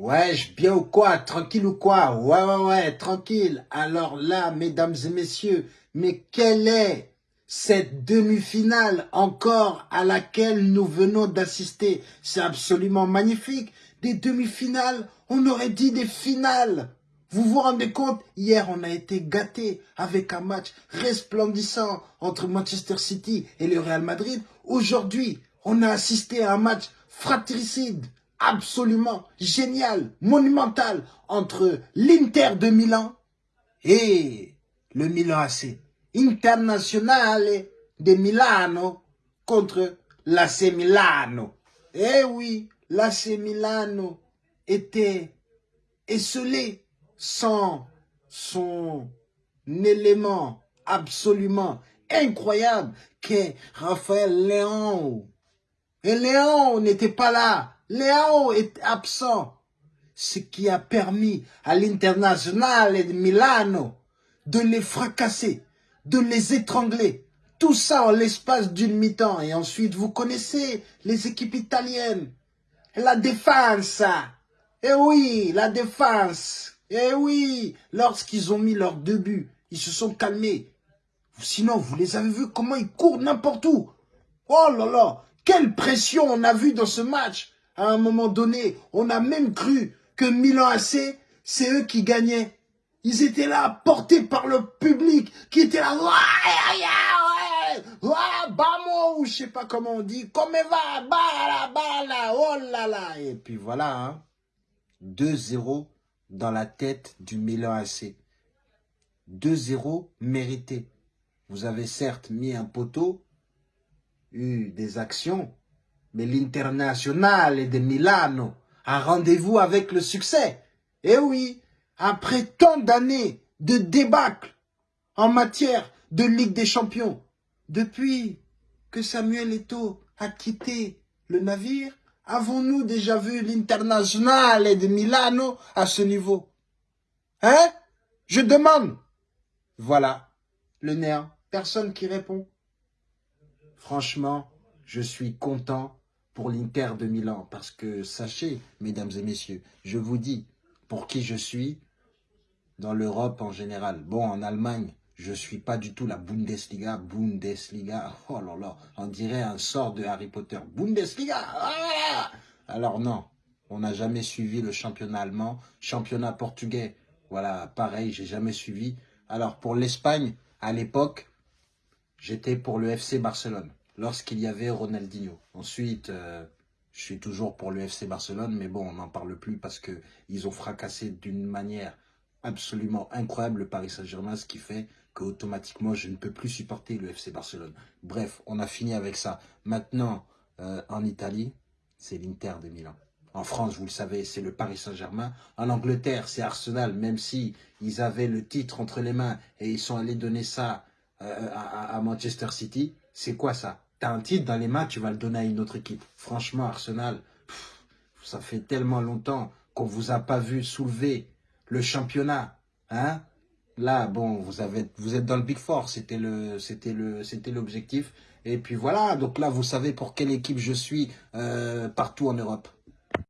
Je bien ou quoi? Tranquille ou quoi? Ouais, ouais, ouais, tranquille. Alors là, mesdames et messieurs, mais quelle est cette demi-finale encore à laquelle nous venons d'assister? C'est absolument magnifique. Des demi-finales, on aurait dit des finales. Vous vous rendez compte? Hier, on a été gâtés avec un match resplendissant entre Manchester City et le Real Madrid. Aujourd'hui, on a assisté à un match fratricide absolument génial, monumental entre l'Inter de Milan et le Milan AC. Internationale de Milano contre l'AC Milano. Eh oui, l'AC Milano était esselé sans son élément absolument incroyable qu'est Raphaël Léon. Et Léon n'était pas là Léo est absent, ce qui a permis à l'international de Milano de les fracasser, de les étrangler. Tout ça en l'espace d'une mi-temps. Et ensuite, vous connaissez les équipes italiennes. La défense. Eh oui, la défense. Eh oui, lorsqu'ils ont mis leurs deux buts, ils se sont calmés. Sinon, vous les avez vus comment ils courent n'importe où. Oh là là, quelle pression on a vu dans ce match à un moment donné, on a même cru que Milan AC, c'est eux qui gagnaient. Ils étaient là, portés par le public, qui était là, ouais, ouais, ouais, je sais pas comment on dit, comme va, bala, bala, oh là là. Et puis voilà, hein, 2-0 dans la tête du Milan AC. 2-0 mérité. Vous avez certes mis un poteau, eu des actions, mais l'International de Milano a rendez-vous avec le succès. Eh oui, après tant d'années de débâcle en matière de Ligue des Champions, depuis que Samuel Eto'o a quitté le navire, avons-nous déjà vu l'International de Milano à ce niveau? Hein? Je demande. Voilà, le néant. Personne qui répond. Franchement, je suis content pour l'Inter de Milan. Parce que sachez, mesdames et messieurs, je vous dis pour qui je suis dans l'Europe en général. Bon, en Allemagne, je suis pas du tout la Bundesliga. Bundesliga, oh là là, on dirait un sort de Harry Potter. Bundesliga ah Alors non, on n'a jamais suivi le championnat allemand. Championnat portugais, voilà, pareil, j'ai jamais suivi. Alors pour l'Espagne, à l'époque, j'étais pour le FC Barcelone lorsqu'il y avait Ronaldinho. Ensuite, euh, je suis toujours pour le FC Barcelone, mais bon, on n'en parle plus parce qu'ils ont fracassé d'une manière absolument incroyable le Paris Saint-Germain, ce qui fait qu'automatiquement, je ne peux plus supporter le FC Barcelone. Bref, on a fini avec ça. Maintenant, euh, en Italie, c'est l'Inter de Milan. En France, vous le savez, c'est le Paris Saint-Germain. En Angleterre, c'est Arsenal, même si ils avaient le titre entre les mains et ils sont allés donner ça euh, à Manchester City. C'est quoi ça? T'as un titre dans les mains, tu vas le donner à une autre équipe. Franchement, Arsenal, ça fait tellement longtemps qu'on vous a pas vu soulever le championnat. Hein Là, bon, vous, êtes dans le Big Four, c'était l'objectif. Et puis voilà, donc là, vous savez pour quelle équipe je suis euh, partout en Europe.